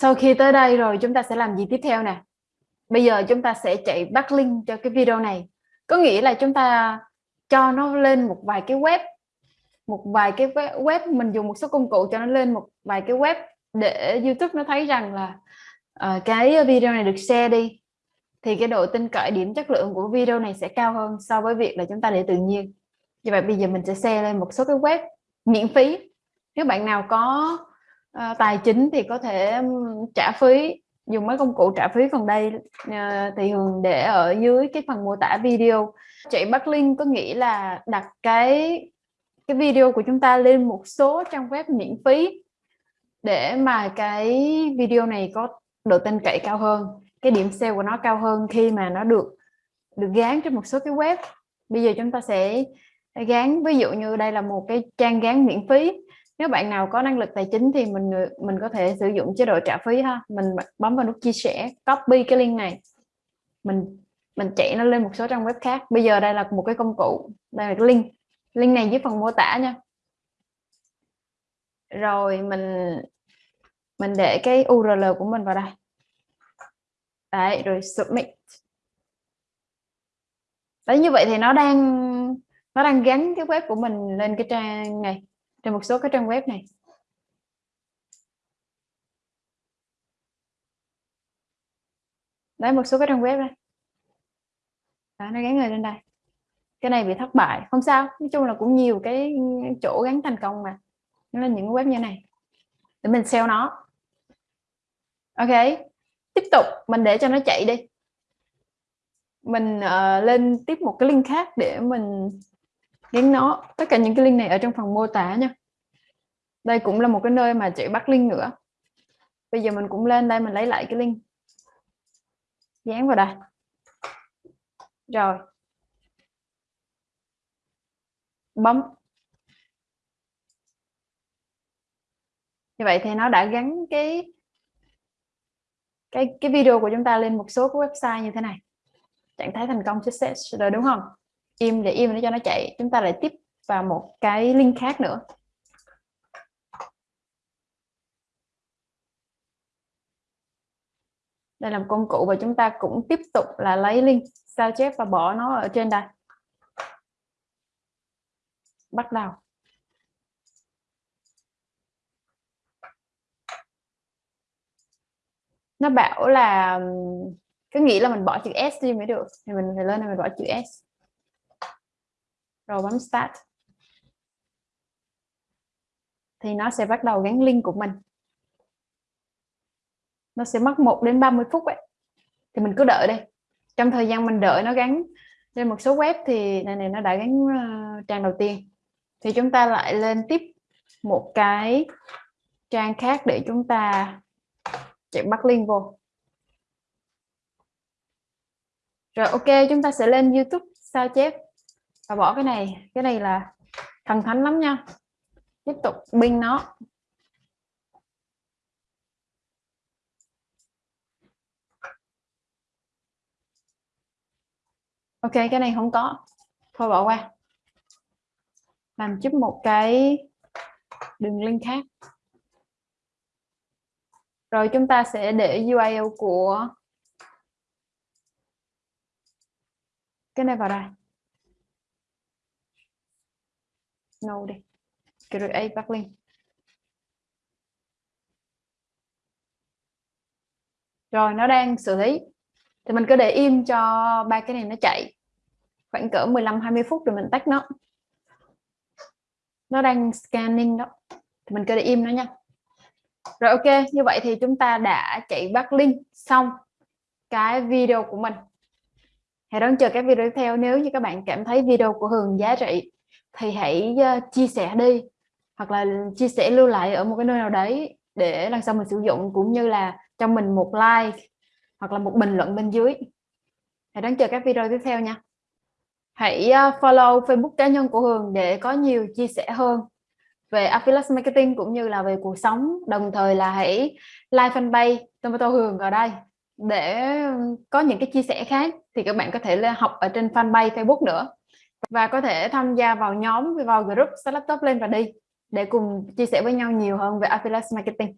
sau khi tới đây rồi chúng ta sẽ làm gì tiếp theo nè? Bây giờ chúng ta sẽ chạy backlink cho cái video này. Có nghĩa là chúng ta cho nó lên một vài cái web một vài cái web mình dùng một số công cụ cho nó lên một vài cái web để YouTube nó thấy rằng là uh, cái video này được share đi. Thì cái độ tin cậy điểm chất lượng của video này sẽ cao hơn so với việc là chúng ta để tự nhiên. Như vậy bây giờ mình sẽ share lên một số cái web miễn phí. Nếu bạn nào có Ờ, tài chính thì có thể trả phí, dùng mấy công cụ trả phí còn đây. Ờ, thì thường để ở dưới cái phần mô tả video. Chạy backlink có nghĩa là đặt cái cái video của chúng ta lên một số trang web miễn phí để mà cái video này có độ tin cậy cao hơn, cái điểm sale của nó cao hơn khi mà nó được được gán trên một số cái web? Bây giờ chúng ta sẽ gán, ví dụ như đây là một cái trang gán miễn phí nếu bạn nào có năng lực tài chính thì mình mình có thể sử dụng chế độ trả phí ha. Mình bấm vào nút chia sẻ, copy cái link này. Mình mình chạy nó lên một số trang web khác. Bây giờ đây là một cái công cụ, đây là cái link. Link này dưới phần mô tả nha. Rồi mình mình để cái URL của mình vào đây. Đấy, rồi submit. Đấy, như vậy thì nó đang nó đang gắn cái web của mình lên cái trang này trên một số các trang web này. Đấy một số các trang web đây. Đó, nó gắn người lên đây. Cái này bị thất bại không sao. Nói chung là cũng nhiều cái chỗ gắn thành công mà. Nó là những web như này. Để mình sell nó. Ok. Tiếp tục mình để cho nó chạy đi. Mình uh, lên tiếp một cái link khác để mình gắn nó, tất cả những cái link này ở trong phần mô tả nha. Đây cũng là một cái nơi mà chị bắt link nữa. Bây giờ mình cũng lên đây mình lấy lại cái link. Dán vào đây. Rồi. Bấm. Như vậy thì nó đã gắn cái cái cái video của chúng ta lên một số cái website như thế này. Trạng thái thành công, success, rồi đúng không? Im để im để cho nó chạy. Chúng ta lại tiếp vào một cái link khác nữa. Đây là một công cụ và chúng ta cũng tiếp tục là lấy link sao chép và bỏ nó ở trên đây. Bắt đầu. Nó bảo là cứ nghĩ là mình bỏ chữ S đi mới được. Thì mình phải lên này mình bỏ chữ S rồi bấm start. Thì nó sẽ bắt đầu gắn link của mình. Nó sẽ mất 1 đến 30 phút ấy. Thì mình cứ đợi đây trong thời gian mình đợi nó gắn trên một số web thì này này nó đã gắn uh, trang đầu tiên. Thì chúng ta lại lên tiếp một cái trang khác để chúng ta chạy bắt link vô. Rồi ok chúng ta sẽ lên YouTube sao chép và bỏ cái này. Cái này là thần thánh lắm nha. Tiếp tục binh nó. Ok, cái này không có. Thôi bỏ qua. Làm giúp một cái đường link khác. Rồi chúng ta sẽ để URL của cái này vào đây. No đi. Create backlink rồi, nó đang xử lý. Thì mình cứ để im cho ba cái này nó chạy. Khoảng cỡ 15 20 phút rồi mình tắt nó. Nó đang scanning đó. Thì mình cứ để im nó nha. Rồi, ok, như vậy thì chúng ta đã chạy backlink xong cái video của mình. Hãy đón chờ các video tiếp theo nếu như các bạn cảm thấy video của Hường giá trị thì hãy ờ, chia sẻ đi, hoặc là chia sẻ lưu lại ở một cái nơi nào đấy để lần sau mình sử dụng, cũng như là cho mình một like hoặc là một bình luận bên dưới. Hãy đón chờ các video tiếp theo nha. Hãy ờ, follow Facebook cá nhân của Hường để có nhiều chia sẻ hơn về affiliate marketing cũng như là về cuộc sống. Đồng thời là hãy like fanpage Tomato Hường ở đây để có những cái chia sẻ khác thì các bạn có thể học ở trên fanpage Facebook nữa và có thể tham gia vào nhóm, vào group Start Laptop lên và đi, để cùng chia sẻ với nhau nhiều hơn về affiliate marketing.